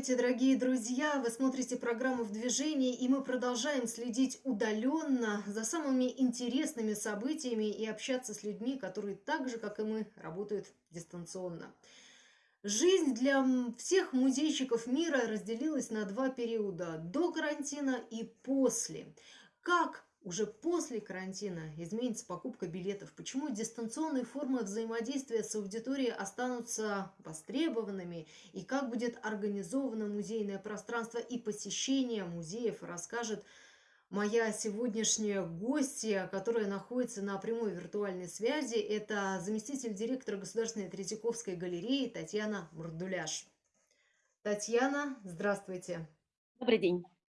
Здравствуйте, дорогие друзья! Вы смотрите программу «В движении», и мы продолжаем следить удаленно за самыми интересными событиями и общаться с людьми, которые так же, как и мы, работают дистанционно. Жизнь для всех музейщиков мира разделилась на два периода – до карантина и после. Как уже после карантина изменится покупка билетов? Почему дистанционные формы взаимодействия с аудиторией останутся востребованными? И как будет организовано музейное пространство и посещение музеев, расскажет моя сегодняшняя гостья, которая находится на прямой виртуальной связи. Это заместитель директора Государственной Третьяковской галереи Татьяна Мурдуляш. Татьяна, здравствуйте. Добрый день.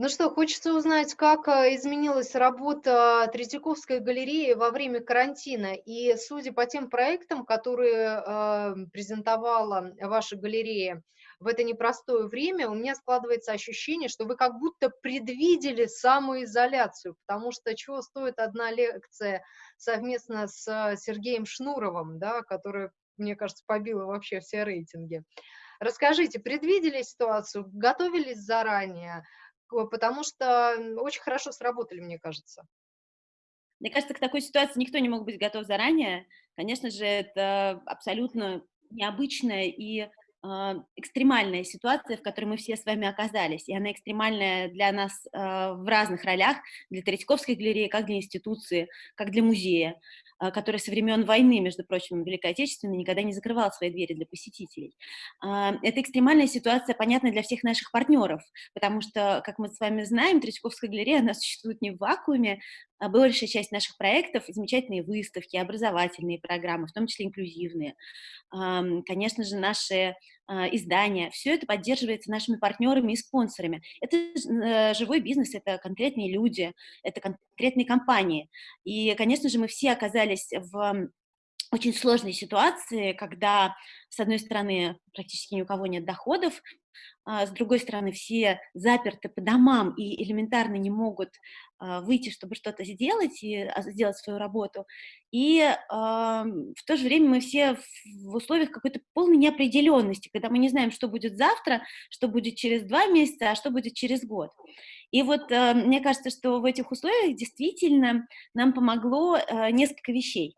Ну что, хочется узнать, как э, изменилась работа Третьяковской галереи во время карантина. И судя по тем проектам, которые э, презентовала ваша галерея в это непростое время, у меня складывается ощущение, что вы как будто предвидели самоизоляцию, потому что чего стоит одна лекция совместно с Сергеем Шнуровым, да, которая, мне кажется, побила вообще все рейтинги. Расскажите, предвидели ситуацию, готовились заранее, потому что очень хорошо сработали, мне кажется. Мне кажется, к такой ситуации никто не мог быть готов заранее. Конечно же, это абсолютно необычная и а, экстремальная ситуация, в которой мы все с вами оказались, и она экстремальная для нас э, в разных ролях, для Третьяковской галереи, как для институции, как для музея. А, который со времен войны, между прочим, Великой Отечественной, никогда не закрывал свои двери для посетителей. А, это экстремальная ситуация понятна для всех наших партнеров, потому что, как мы с вами знаем, Третьяковская галерея, она существует не в вакууме, большая часть наших проектов, замечательные выставки, образовательные программы, в том числе инклюзивные. Конечно же, наши издания, все это поддерживается нашими партнерами и спонсорами. Это э, живой бизнес, это конкретные люди, это конкретные компании. И, конечно же, мы все оказались в очень сложной ситуации, когда, с одной стороны, практически ни у кого нет доходов, а с другой стороны, все заперты по домам и элементарно не могут а, выйти, чтобы что-то сделать и а, сделать свою работу. И э, в то же время мы все в условиях какой-то полной неопределенности, когда мы не знаем, что будет завтра, что будет через два месяца, а что будет через год. И вот э, мне кажется, что в этих условиях действительно нам помогло э, несколько вещей.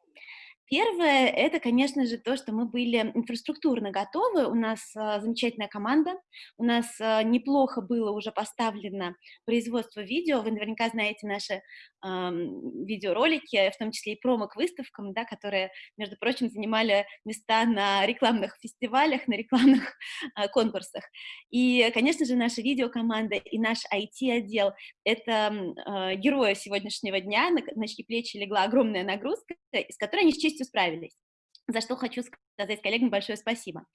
Первое, это, конечно же, то, что мы были инфраструктурно готовы, у нас а, замечательная команда, у нас а, неплохо было уже поставлено производство видео, вы наверняка знаете наши э, видеоролики, в том числе и промо к выставкам, да, которые, между прочим, занимали места на рекламных фестивалях, на рекламных э, конкурсах. И, конечно же, наша видеокоманда и наш IT-отдел — это э, герои сегодняшнего дня, на, на чьи плечи легла огромная нагрузка, с которой они с честью справились за что хочу сказать коллегам большое спасибо.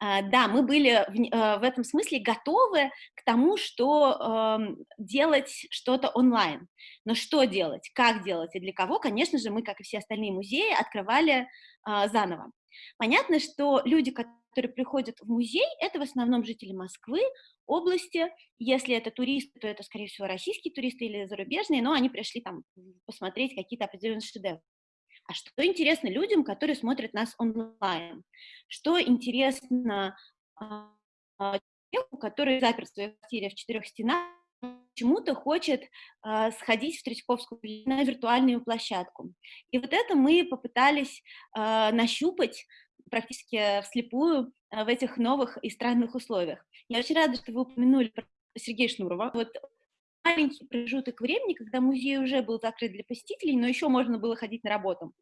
А, да, мы были в, а, в этом смысле готовы к тому, что делать что-то онлайн. Но что делать, как делать и для кого, конечно же, мы, как и все остальные музеи, открывали а, заново. Понятно, что люди, которые приходят в музей, это в основном жители Москвы, области. Если это туристы, то это, скорее всего, российские туристы или зарубежные, но они пришли там посмотреть какие-то определенные шедевры. А что интересно людям, которые смотрят нас онлайн? Что интересно а, человеку, который запер в своей квартире в четырех стенах, почему-то хочет э, сходить в Третьяковскую на виртуальную площадку. И вот это мы попытались э, нащупать практически вслепую э, в этих новых и странных условиях. Я очень рада, что вы упомянули Сергея Шнурова. Вот маленький промежуток времени, когда музей уже был закрыт для посетителей, но еще можно было ходить на работу.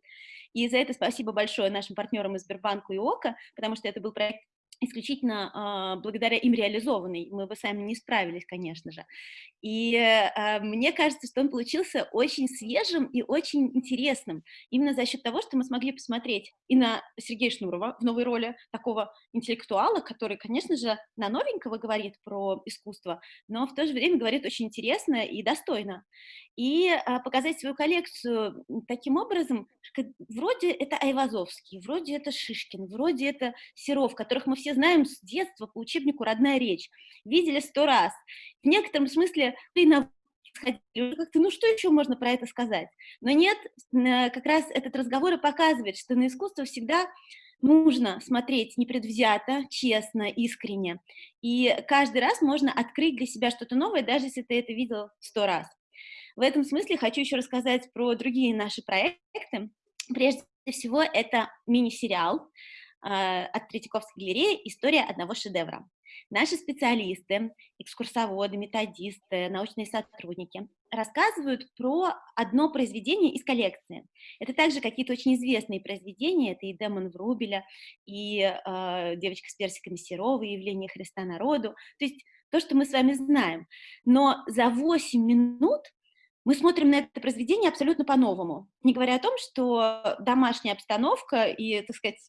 И за это спасибо большое нашим партнерам из Сбербанка и ОКО, потому что это был проект исключительно э, благодаря им реализованный. Мы бы сами не справились, конечно же. И э, мне кажется, что он получился очень свежим и очень интересным, именно за счет того, что мы смогли посмотреть и на Сергея Шнурова в новой роли такого интеллектуала, который, конечно же, на новенького говорит про искусство, но в то же время говорит очень интересно и достойно. И э, показать свою коллекцию таким образом, вроде это Айвазовский, вроде это Шишкин, вроде это Серов, которых мы все знаем с детства по учебнику «Родная речь», видели сто раз. В некотором смысле и на как-то, ну что еще можно про это сказать? Но нет, как раз этот разговор и показывает, что на искусство всегда нужно смотреть непредвзято, честно, искренне. И каждый раз можно открыть для себя что-то новое, даже если ты это видел сто раз. В этом смысле хочу еще рассказать про другие наши проекты. Прежде всего, это мини-сериал э, от Третьяковской галереи «История одного шедевра». Наши специалисты, экскурсоводы, методисты, научные сотрудники рассказывают про одно произведение из коллекции. Это также какие-то очень известные произведения, это и «Демон Врубеля», и э, «Девочка с персиками Серова», и «Явление Христа народу», то есть то, что мы с вами знаем. Но за 8 минут мы смотрим на это произведение абсолютно по-новому, не говоря о том, что домашняя обстановка и, так сказать,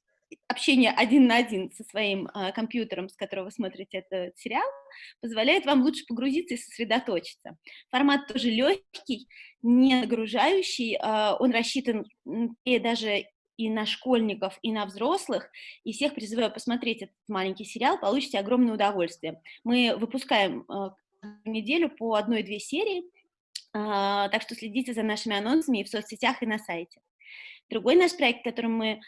общение один на один со своим э, компьютером, с которого вы смотрите этот сериал, позволяет вам лучше погрузиться и сосредоточиться. Формат тоже легкий, не нагружающий, э, он рассчитан и даже и на школьников, и на взрослых, и всех призываю посмотреть этот маленький сериал, получите огромное удовольствие. Мы выпускаем э, неделю по одной-две серии, так что следите за нашими анонсами и в соцсетях, и на сайте. Другой наш проект, которым мы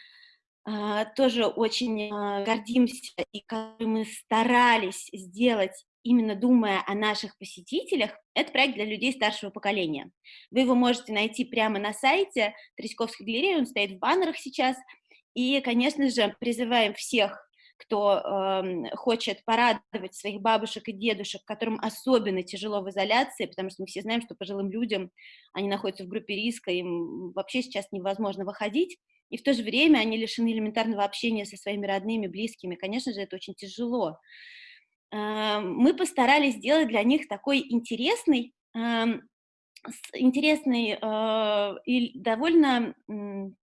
тоже очень а, гордимся и который мы старались сделать именно думая о наших посетителях, это проект для людей старшего поколения. Вы его можете найти прямо на сайте Третьяковской галереи, он стоит в баннерах сейчас, и, конечно же, призываем всех, кто э, хочет порадовать своих бабушек и дедушек, которым особенно тяжело в изоляции, потому что мы все знаем, что пожилым людям, они находятся в группе риска, им вообще сейчас невозможно выходить, и в то же время они лишены элементарного общения со своими родными, близкими. Конечно же, это очень тяжело. Эм, мы постарались сделать для них такой интересный, эм, интересный э, и довольно,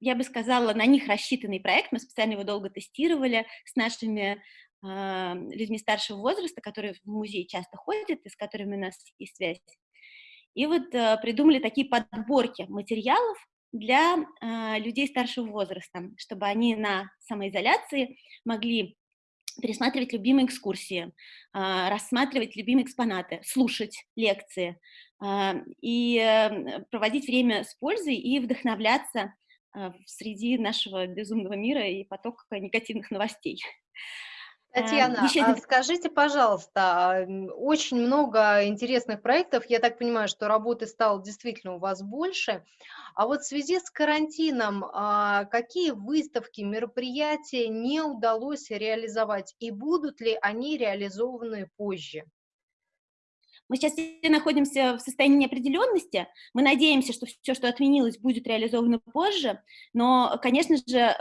я бы сказала, на них рассчитанный проект. Мы специально его долго тестировали с нашими эм, людьми старшего возраста, которые в музей часто ходят и с которыми у нас есть связь. И вот э, придумали такие подборки материалов, для э, людей старшего возраста, чтобы они на самоизоляции могли пересматривать любимые экскурсии, э, рассматривать любимые экспонаты, слушать лекции э, и проводить время с пользой и вдохновляться среди нашего безумного мира и потока негативных новостей. Татьяна, Еще... а скажите, пожалуйста, очень много интересных проектов, я так понимаю, что работы стало действительно у вас больше, а вот в связи с карантином, а, какие выставки, мероприятия не удалось реализовать и будут ли они реализованы позже? Мы сейчас находимся в состоянии неопределенности. Мы надеемся, что все, что отменилось, будет реализовано позже. Но, конечно же,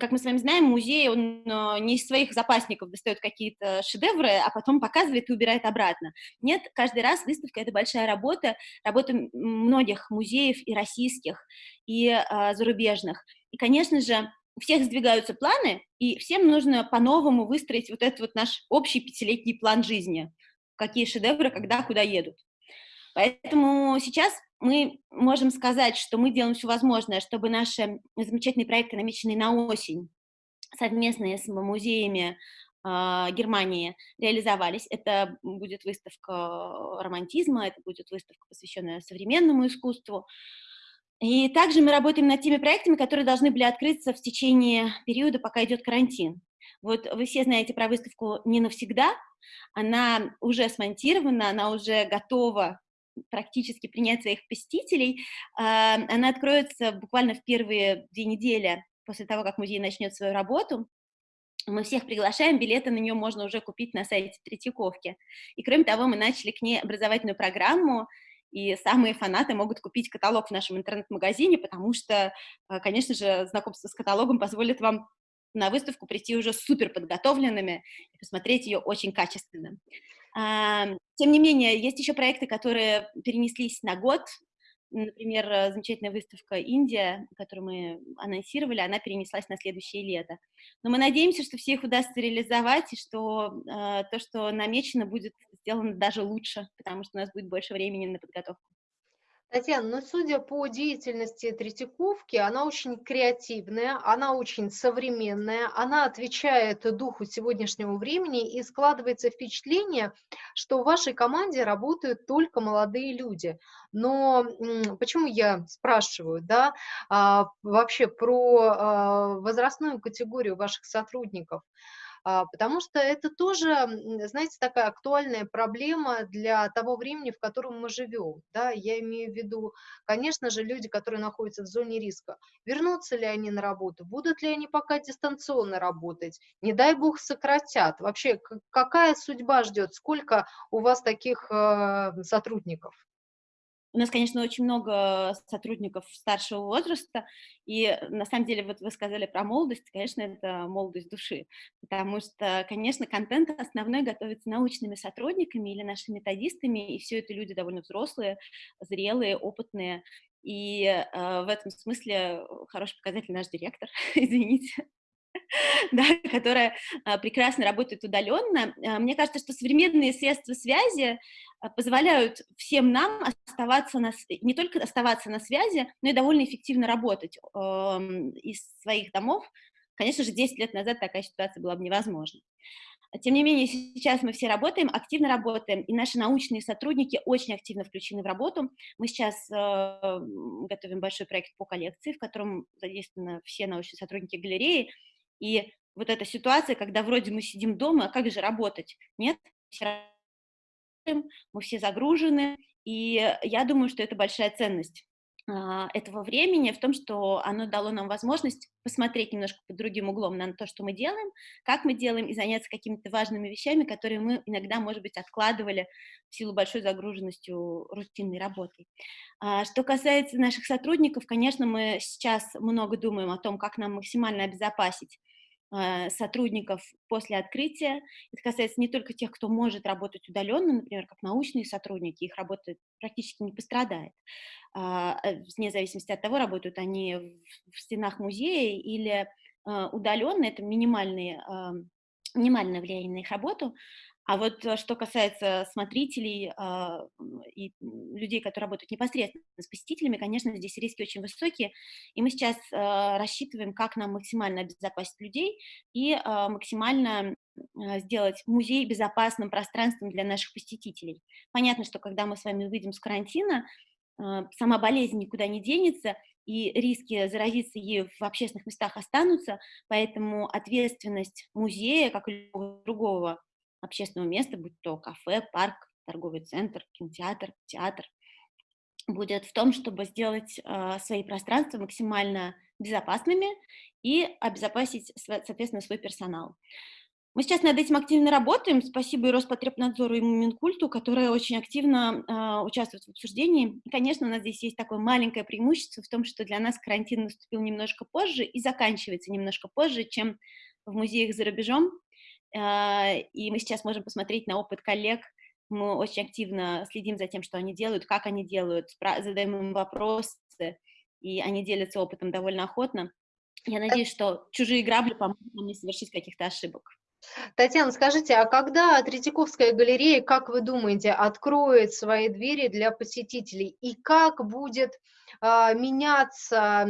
как мы с вами знаем, музей, он э, не из своих запасников достает какие-то шедевры, а потом показывает и убирает обратно. Нет, каждый раз выставка — это большая работа, работа многих музеев и российских, и а, зарубежных. И, конечно же, у всех сдвигаются планы, и всем нужно по-новому выстроить вот этот вот наш общий пятилетний план жизни. Какие шедевры, когда, куда едут. Поэтому сейчас мы можем сказать, что мы делаем все возможное, чтобы наши замечательные проекты, намеченные на осень, совместные с музеями э, Германии, реализовались. Это будет выставка романтизма, это будет выставка, посвященная современному искусству. И также мы работаем над теми проектами, которые должны были открыться в течение периода, пока идет карантин. Вот вы все знаете про выставку «Не навсегда», она уже смонтирована, она уже готова практически принять своих посетителей. А, она откроется буквально в первые две недели после того, как музей начнет свою работу. Мы всех приглашаем, билеты на нее можно уже купить на сайте Третьяковки. И кроме того, мы начали к ней образовательную программу, и самые фанаты могут купить каталог в нашем интернет-магазине, потому что, а, конечно же, знакомство с каталогом позволит вам на выставку прийти уже супер подготовленными и посмотреть ее очень качественно. Тем не менее, есть еще проекты, которые перенеслись на год. Например, э, замечательная выставка «Индия», которую мы анонсировали, она перенеслась на следующее лето. Но мы надеемся, что все их удастся реализовать, и что э, то, что намечено, будет сделано даже лучше, потому что у нас будет больше времени на подготовку. Татьяна, ну, судя по деятельности Третьяковки, она очень креативная, она очень современная, она отвечает духу сегодняшнего времени, и складывается впечатление, что в вашей команде работают только молодые люди. Но почему я спрашиваю, да, а, вообще про а, возрастную категорию ваших сотрудников? А, потому что это тоже, знаете, такая актуальная проблема для того времени, в котором мы живем. Да, я имею в виду, конечно же, люди, которые находятся в зоне риска. Вернутся ли они на работу? Будут ли они пока дистанционно работать? Не дай бог сократят. Вообще, какая судьба ждет? Сколько у вас таких э, сотрудников? У нас, конечно, очень много сотрудников старшего возраста, и на самом деле, вот вы сказали про молодость, конечно, это молодость души, потому что, конечно, контент основной готовится научными сотрудниками или нашими методистами, и все это люди довольно взрослые, зрелые, опытные, и э, в этом смысле хороший показатель наш директор, извините, да, которая а, прекрасно работает удаленно. А, мне кажется, что современные средства связи а, позволяют всем нам оставаться на, не только оставаться на связи, но и довольно эффективно работать э, из своих домов. Конечно же, 10 лет назад такая ситуация была бы невозможна. Тем не менее, сейчас мы все работаем, активно работаем, и наши научные сотрудники очень активно включены в работу. Мы сейчас э, готовим большой проект по коллекции, в котором задействованы все научные сотрудники галереи, и вот эта ситуация, когда вроде мы сидим дома, а как же работать? Нет, мы все загружены, и я думаю, что это большая ценность этого времени в том, что оно дало нам возможность посмотреть немножко под другим углом на то, что мы делаем, как мы делаем, и заняться какими-то важными вещами, которые мы иногда, может быть, откладывали в силу большой загруженности рутинной работы. А, что касается наших сотрудников, конечно, мы сейчас много думаем о том, как нам максимально обезопасить а, сотрудников после открытия. Это касается не только тех, кто может работать удаленно, например, как научные сотрудники, их работа практически не пострадает, а, э, вне зависимости от того, работают они в стенах музея или а, удаленно, это минимальные минимальное влияние на их работу, а вот э, что касается смотрителей э, и людей, которые работают непосредственно с посетителями, конечно, здесь риски очень высокие, и мы сейчас э, рассчитываем, как нам максимально обезопасить людей и э, максимально сделать музей безопасным пространством для наших посетителей. Понятно, что когда мы с вами выйдем с карантина, э, сама болезнь никуда не денется, и риски заразиться ею в общественных местах останутся, поэтому ответственность музея, как и любого другого общественного места, будь то кафе, парк, торговый центр, кинотеатр, театр, будет в том, чтобы сделать э, свои пространства максимально безопасными и обезопасить, соответственно, свой персонал. Мы сейчас над этим активно работаем. Спасибо и Роспотребнадзору, и Минкульту, которые очень активно э, участвуют в обсуждении. И, конечно, у нас здесь есть такое маленькое преимущество в том, что для нас карантин наступил немножко позже и заканчивается немножко позже, чем в музеях за рубежом. А, и мы сейчас можем посмотреть на опыт коллег, мы очень активно следим за тем, что они делают, как они делают, задаем им вопросы, и они делятся опытом довольно охотно. Я надеюсь, что чужие грабли помогут нам не совершить каких-то ошибок. Татьяна, скажите, а когда Третьяковская галерея, как вы думаете, откроет свои двери для посетителей? И как будет а, меняться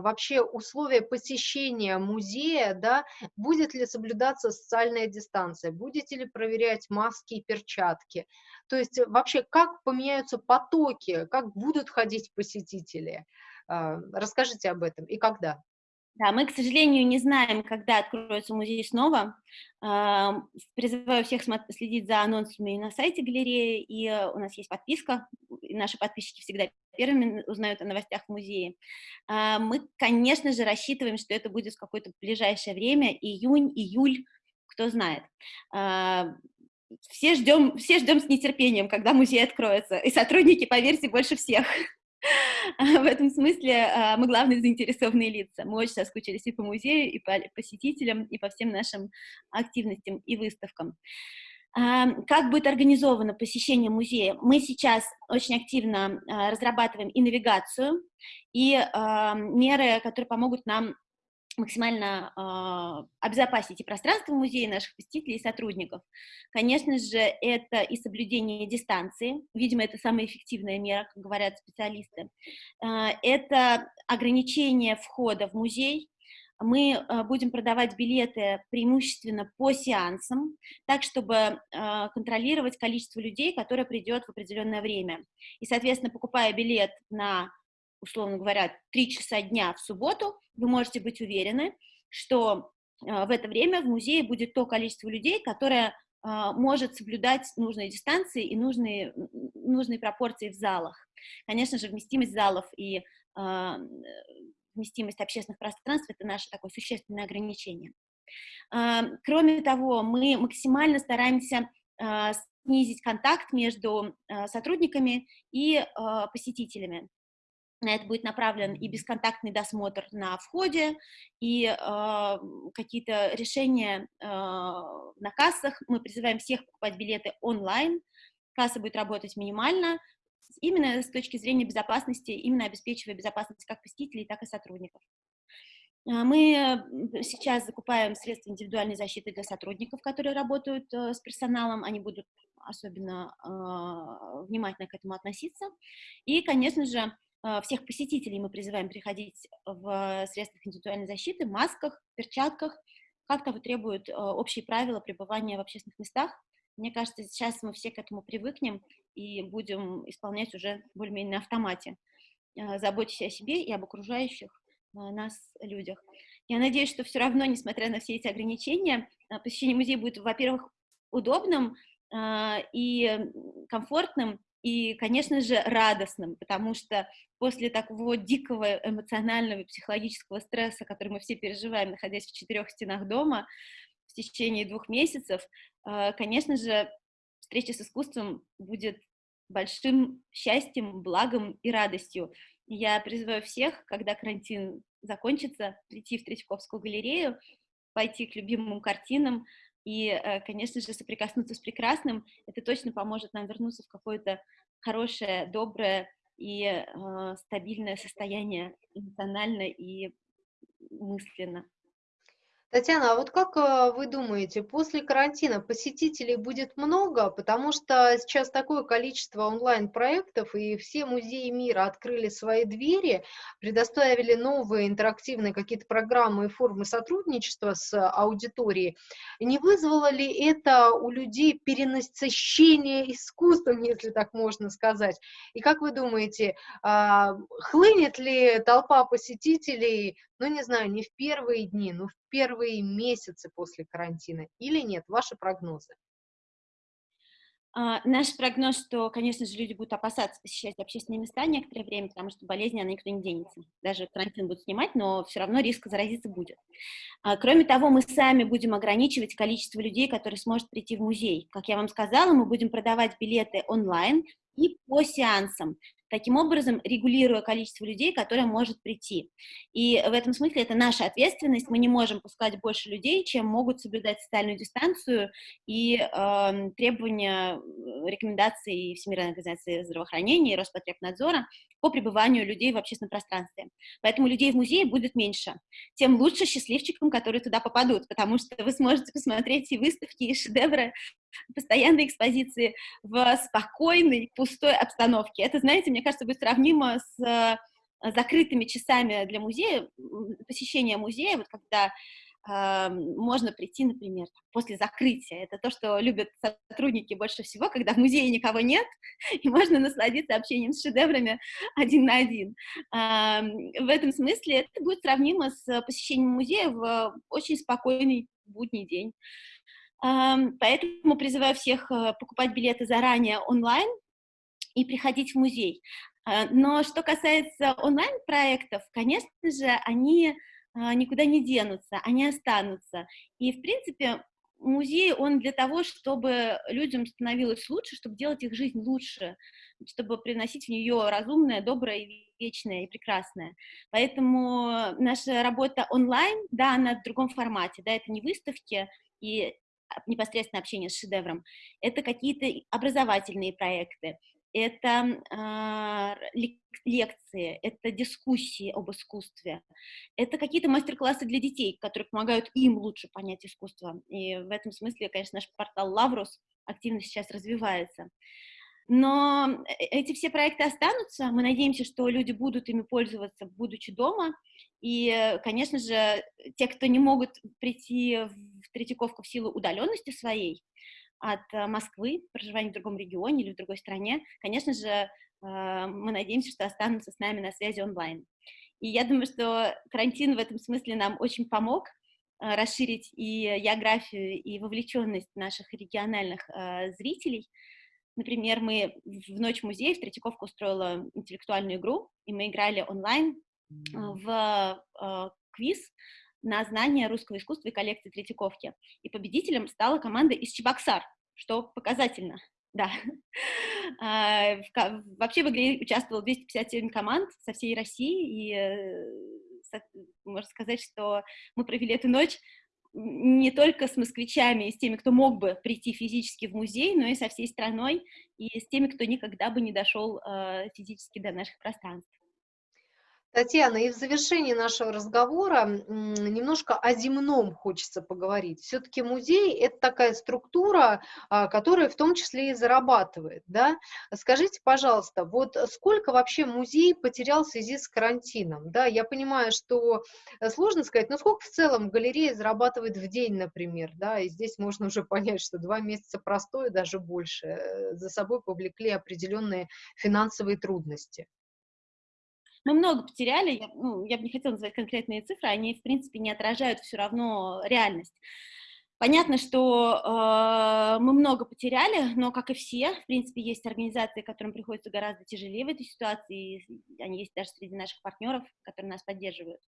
вообще условия посещения музея, да? Будет ли соблюдаться социальная дистанция? Будете ли проверять маски и перчатки? То есть вообще как поменяются потоки, как будут ходить посетители? А, расскажите об этом и когда. Да, мы, к сожалению, не знаем, когда откроется музей снова. Призываю всех следить за анонсами на сайте галереи, и э, у нас есть подписка, наши подписчики всегда первыми узнают о новостях в музее. А, мы, конечно же, рассчитываем, что это будет в какое-то ближайшее время, июнь, июль, кто знает. Все ждем, все ждем с нетерпением, когда музей откроется, и сотрудники, поверьте, больше всех. В этом смысле а, мы главные заинтересованные лица. Мы очень соскучились и по музею, и по посетителям, и по всем нашим активностям и выставкам. А, как будет организовано посещение музея? Мы сейчас очень активно а, разрабатываем и навигацию, и меры, которые помогут нам максимально э, обезопасить и пространство музея, наших посетителей и сотрудников. Конечно же, это и соблюдение дистанции, видимо, это самая эффективная мера, как говорят специалисты. Э, это ограничение входа в музей, мы э, будем продавать билеты преимущественно по сеансам, так, чтобы контролировать количество людей, которое придет в определенное время. И, соответственно, покупая билет на, условно говоря, 3 часа дня в субботу, вы можете быть уверены, что э, в это время в музее будет то количество людей, которое может соблюдать нужные дистанции и нужные, нужные пропорции в залах. Конечно же, вместимость залов и вместимость общественных пространств – это наше такое существенное ограничение. А, кроме того, мы максимально стараемся а, снизить контакт между а, сотрудниками и посетителями. На это будет направлен и бесконтактный досмотр на входе, и э, какие-то решения э, на кассах. Мы призываем всех покупать билеты онлайн. Касса будет работать минимально, именно с точки зрения безопасности, именно обеспечивая безопасность как посетителей, так и сотрудников. А, мы сейчас закупаем средства индивидуальной защиты для сотрудников, которые работают э, с персоналом, они будут особенно э, внимательно к этому относиться. И, конечно же, всех посетителей мы призываем приходить в средствах индивидуальной защиты, масках, перчатках, как того требуют общие правила пребывания в общественных местах. Мне кажется, сейчас мы все к этому привыкнем, и будем исполнять уже более-менее на автомате, э, заботясь о себе и об окружающих э, нас людях. Я надеюсь, что все равно, несмотря на все эти ограничения, э, посещение музея будет, во-первых, удобным и комфортным, и, конечно же, радостным, потому что после такого дикого эмоционального и психологического стресса, который мы все переживаем, находясь в четырех стенах дома в течение двух месяцев, конечно же, встреча с искусством будет большим счастьем, благом и радостью. Я призываю всех, когда карантин закончится, прийти в Третьяковскую галерею, пойти к любимым картинам и, э, конечно же, соприкоснуться с прекрасным. Это точно поможет нам вернуться в какое-то хорошее, доброе и э, стабильное состояние эмоционально и мысленно. Татьяна, а вот как э, вы думаете, после карантина посетителей будет много? Потому что сейчас такое количество онлайн-проектов, и все музеи мира открыли свои двери, предоставили новые интерактивные какие-то программы и формы сотрудничества с аудиторией. Не вызвало ли это у людей перенасыщение искусством, если так можно сказать? И как вы думаете, а, хлынет ли толпа посетителей ну, не знаю, не в первые дни, но в первые месяцы после карантина или нет? Ваши прогнозы? Uh, наш прогноз, что, конечно же, люди будут опасаться посещать общественные места некоторое время, потому что болезни, она никуда не денется. Даже карантин будут снимать, но все равно риск заразиться будет. Uh, кроме того, мы сами будем ограничивать количество людей, которые сможет прийти в музей. Как я вам сказала, мы будем продавать билеты онлайн и по сеансам таким образом регулируя количество людей, которое может прийти. И в этом смысле это наша ответственность, мы не можем пускать больше людей, чем могут соблюдать социальную дистанцию и эм, э, требования рекомендаций Всемирной организации здравоохранения и Роспотребнадзора по пребыванию людей в общественном пространстве. Поэтому людей в музее будет меньше. Тем лучше счастливчикам, которые туда попадут, потому что вы сможете посмотреть и выставки, и шедевры постоянной экспозиции в спокойной, пустой обстановке. Это, знаете, мне кажется, будет сравнимо с э, закрытыми часами для музея, посещения музея, вот когда э, можно прийти, например, после закрытия. Это то, что любят сотрудники больше всего, когда в музее никого нет, и можно насладиться общением с шедеврами один на один. Э, в этом смысле это будет сравнимо с посещением музея в очень спокойный будний день. Поэтому призываю всех э, покупать билеты заранее онлайн и приходить в музей. А, но что касается онлайн-проектов, конечно же, они а, никуда не денутся, они останутся. И, в принципе, музей, он для того, чтобы людям становилось лучше, чтобы делать их жизнь лучше, чтобы приносить в нее разумное, доброе, вечное и прекрасное. Поэтому наша работа онлайн, да, она в другом формате, да, это не выставки, и непосредственно общение с шедевром, это какие-то образовательные проекты, это а, лекции, это дискуссии об искусстве, это какие-то мастер-классы для детей, которые помогают им лучше понять искусство. И в этом смысле, конечно, наш портал «Лаврус» активно сейчас развивается. Но э, эти все проекты останутся, мы надеемся, что люди будут ими пользоваться, будучи дома, и, конечно же, те, кто не могут прийти в Третьяковку в силу удаленности своей от э, Москвы, проживания в другом регионе или в другой стране, конечно же, э, мы надеемся, что останутся с нами на связи онлайн. И я думаю, что карантин в этом смысле нам очень помог расширить и географию, и вовлеченность наших региональных зрителей, Например, мы в Ночь музея в Третьяковка устроила интеллектуальную игру, и мы играли онлайн в э, квиз на знание русского искусства и коллекции Третьяковки. И победителем стала команда из Чебоксар, что показательно. Да. А, вообще в игре участвовало 257 команд со всей России, и э, можно сказать, что мы провели эту ночь не только с москвичами и с теми, кто мог бы прийти физически в музей, но и со всей страной, и с теми, кто никогда бы не дошел э, физически до наших пространств. Татьяна, и в завершении нашего разговора немножко о земном хочется поговорить. Все-таки музей – это такая структура, а, которая в том числе и зарабатывает. Да? Скажите, пожалуйста, вот сколько вообще музей потерял в связи с карантином? Да? Я понимаю, что э, сложно сказать, но сколько в целом галерея зарабатывает в день, например? Да? И здесь можно уже понять, что два месяца простое, даже больше, э, за собой повлекли определенные финансовые трудности. Мы много потеряли, я, ну, я бы не хотела называть конкретные цифры, они, в принципе, не отражают все равно реальность. Понятно, что э, мы много потеряли, но, как и все, в принципе, есть организации, которым приходится гораздо тяжелее в этой ситуации, и они есть даже среди наших партнеров, которые нас поддерживают.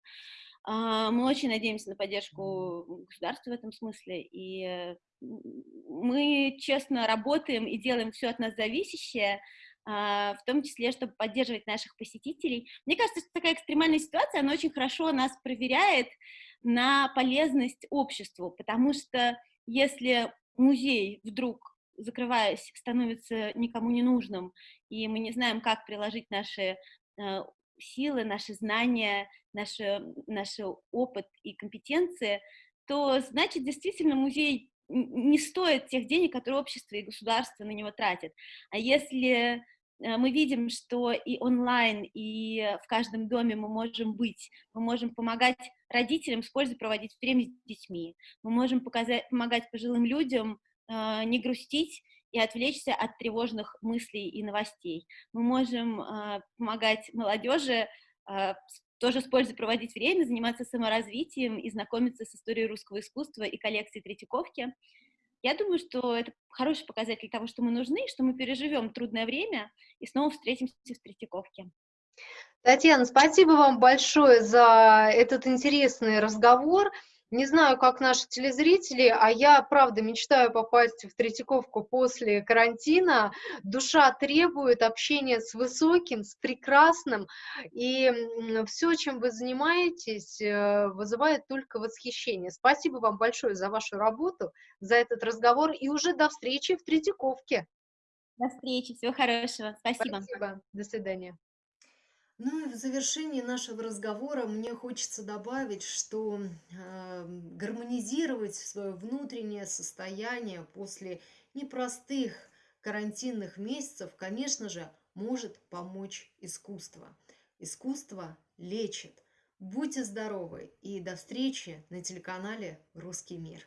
Э, мы очень надеемся на поддержку государства в этом смысле, и э, мы честно работаем и делаем все от нас зависящее, в том числе, чтобы поддерживать наших посетителей. Мне кажется, что такая экстремальная ситуация, она очень хорошо нас проверяет на полезность обществу, потому что если музей вдруг, закрываясь, становится никому не нужным, и мы не знаем, как приложить наши э, силы, наши знания, наш, наш опыт и компетенции, то значит, действительно, музей не стоит тех денег, которые общество и государство на него тратят. А если мы видим, что и онлайн, и в каждом доме мы можем быть, мы можем помогать родителям с пользой проводить время с детьми, мы можем показать, помогать пожилым людям э, не грустить и отвлечься от тревожных мыслей и новостей. Мы можем э, помогать молодежи э, тоже с пользой проводить время, заниматься саморазвитием и знакомиться с историей русского искусства и коллекцией Третьяковки. Я думаю, что это хороший показатель того, что мы нужны, что мы переживем трудное время и снова встретимся в Третьяковке. Татьяна, спасибо вам большое за этот интересный разговор. Не знаю, как наши телезрители, а я, правда, мечтаю попасть в Третьяковку после карантина. Душа требует общения с высоким, с прекрасным. И все, чем вы занимаетесь, э, вызывает только восхищение. Спасибо вам большое за вашу работу, за этот разговор. И уже до встречи в Третьяковке. До встречи. Всего хорошего. Спасибо. Спасибо. До свидания. Ну и в завершении нашего разговора мне хочется добавить, что э, гармонизировать свое внутреннее состояние после непростых карантинных месяцев, конечно же, может помочь искусство. Искусство лечит. Будьте здоровы и до встречи на телеканале «Русский мир».